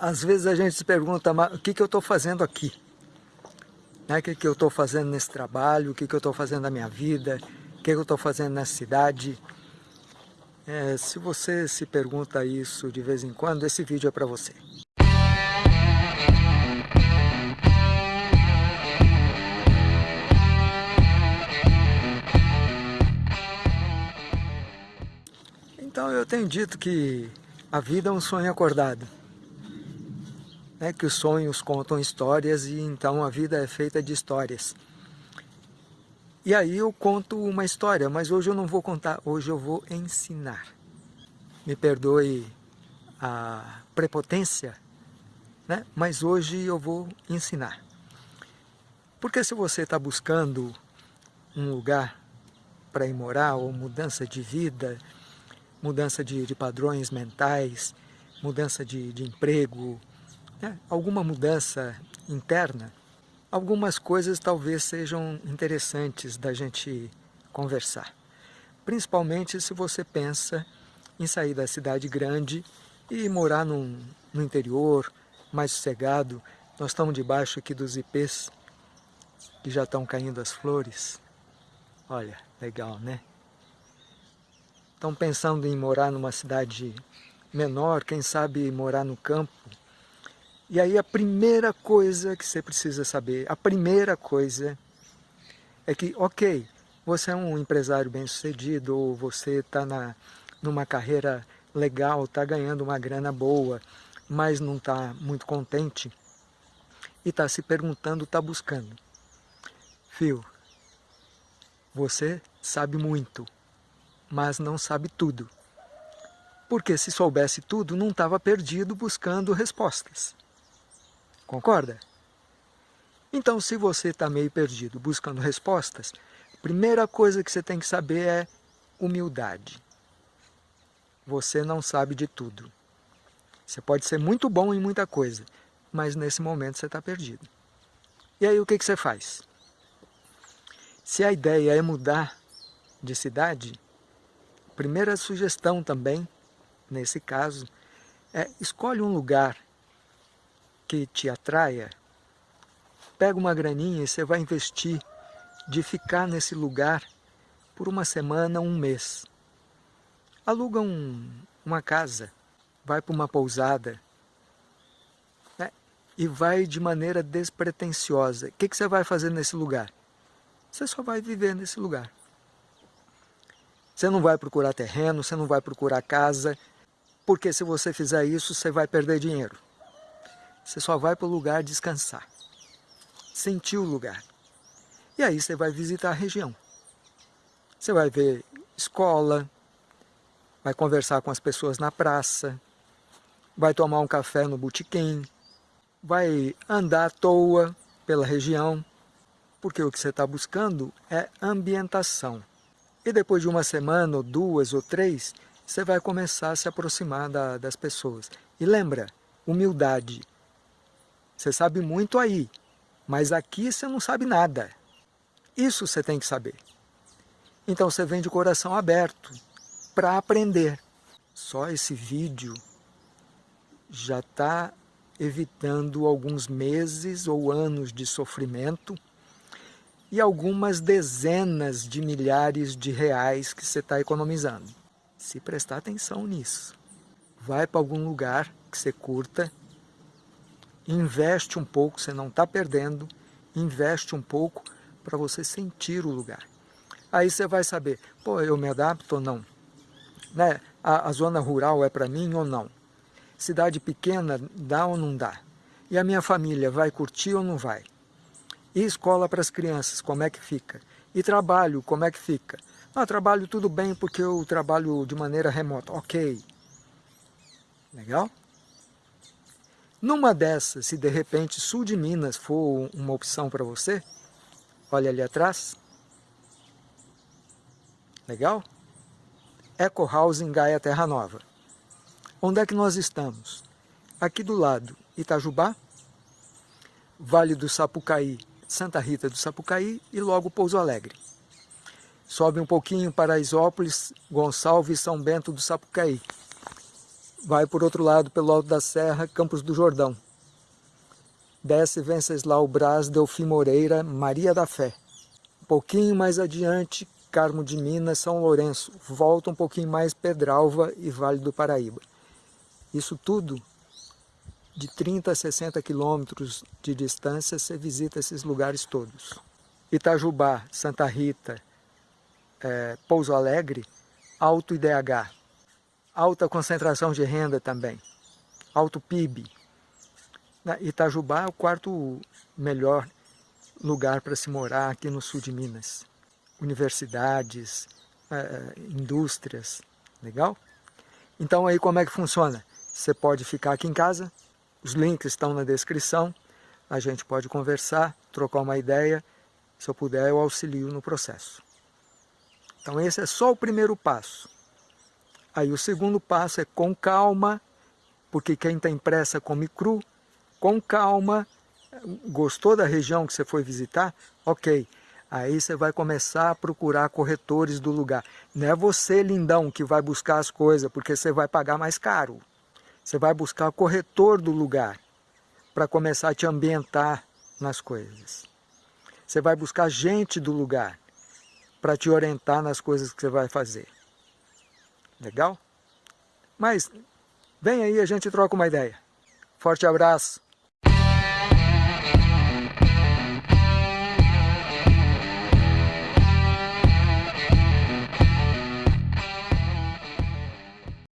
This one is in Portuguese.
às vezes a gente se pergunta, mas o que, que eu estou fazendo aqui? Né? O que, que eu estou fazendo nesse trabalho? O que, que eu estou fazendo na minha vida? O que, que eu estou fazendo nessa cidade? É, se você se pergunta isso de vez em quando, esse vídeo é para você. Então eu tenho dito que a vida é um sonho acordado né, que os sonhos contam histórias e então a vida é feita de histórias. E aí eu conto uma história, mas hoje eu não vou contar, hoje eu vou ensinar. Me perdoe a prepotência, né? mas hoje eu vou ensinar. Porque se você está buscando um lugar para ir morar, ou mudança de vida, mudança de, de padrões mentais, mudança de, de emprego, né, alguma mudança interna, algumas coisas talvez sejam interessantes da gente conversar. Principalmente se você pensa em sair da cidade grande e morar num, no interior, mais sossegado. Nós estamos debaixo aqui dos ipês, que já estão caindo as flores. Olha, legal, né? Estão pensando em morar numa cidade menor, quem sabe morar no campo, e aí a primeira coisa que você precisa saber, a primeira coisa é que, ok, você é um empresário bem-sucedido, ou você está numa carreira legal, está ganhando uma grana boa, mas não está muito contente, e está se perguntando, está buscando. Fio, você sabe muito, mas não sabe tudo. Porque se soubesse tudo, não estava perdido buscando respostas. Concorda? Então, se você está meio perdido buscando respostas, a primeira coisa que você tem que saber é humildade. Você não sabe de tudo. Você pode ser muito bom em muita coisa, mas nesse momento você está perdido. E aí o que, que você faz? Se a ideia é mudar de cidade, primeira sugestão também, nesse caso, é escolhe um lugar que te atraia, pega uma graninha e você vai investir de ficar nesse lugar por uma semana, um mês. Aluga um, uma casa, vai para uma pousada né? e vai de maneira despretensiosa. O que, que você vai fazer nesse lugar? Você só vai viver nesse lugar. Você não vai procurar terreno, você não vai procurar casa, porque se você fizer isso, você vai perder dinheiro. Você só vai para o lugar descansar, sentir o lugar. E aí você vai visitar a região. Você vai ver escola, vai conversar com as pessoas na praça, vai tomar um café no botequim, vai andar à toa pela região, porque o que você está buscando é ambientação. E depois de uma semana, ou duas, ou três, você vai começar a se aproximar da, das pessoas. E lembra, humildade. Você sabe muito aí, mas aqui você não sabe nada. Isso você tem que saber. Então você vem de coração aberto para aprender. Só esse vídeo já está evitando alguns meses ou anos de sofrimento e algumas dezenas de milhares de reais que você está economizando. Se prestar atenção nisso. Vai para algum lugar que você curta investe um pouco, você não está perdendo, investe um pouco para você sentir o lugar. Aí você vai saber, pô, eu me adapto ou não? Né? A, a zona rural é para mim ou não? Cidade pequena dá ou não dá? E a minha família vai curtir ou não vai? E escola para as crianças, como é que fica? E trabalho, como é que fica? Ah, trabalho tudo bem porque eu trabalho de maneira remota. Ok. Legal? Numa dessas, se de repente sul de Minas for uma opção para você, olha ali atrás. Legal? Eco House em Gaia Terra Nova. Onde é que nós estamos? Aqui do lado, Itajubá, Vale do Sapucaí, Santa Rita do Sapucaí e logo Pouso Alegre. Sobe um pouquinho para Isópolis, Gonçalves e São Bento do Sapucaí. Vai por outro lado, pelo alto da serra, Campos do Jordão. Desce Venceslau Braz, Delfim Moreira, Maria da Fé. Um pouquinho mais adiante, Carmo de Minas, São Lourenço. Volta um pouquinho mais, Pedralva e Vale do Paraíba. Isso tudo, de 30 a 60 quilômetros de distância, você visita esses lugares todos. Itajubá, Santa Rita, é, Pouso Alegre, alto IDH, alta concentração de renda também, alto PIB. Itajubá é o quarto melhor lugar para se morar aqui no sul de Minas. Universidades, é, indústrias, legal? Então aí como é que funciona? Você pode ficar aqui em casa, os links estão na descrição, a gente pode conversar, trocar uma ideia, se eu puder eu auxilio no processo. Então esse é só o primeiro passo. Aí o segundo passo é com calma, porque quem tem pressa come cru, com calma, gostou da região que você foi visitar? Ok, aí você vai começar a procurar corretores do lugar. Não é você, lindão, que vai buscar as coisas, porque você vai pagar mais caro. Você vai buscar o corretor do lugar, para começar a te ambientar nas coisas. Você vai buscar gente do lugar, para te orientar nas coisas que você vai fazer. Legal? Mas vem aí, a gente troca uma ideia. Forte abraço!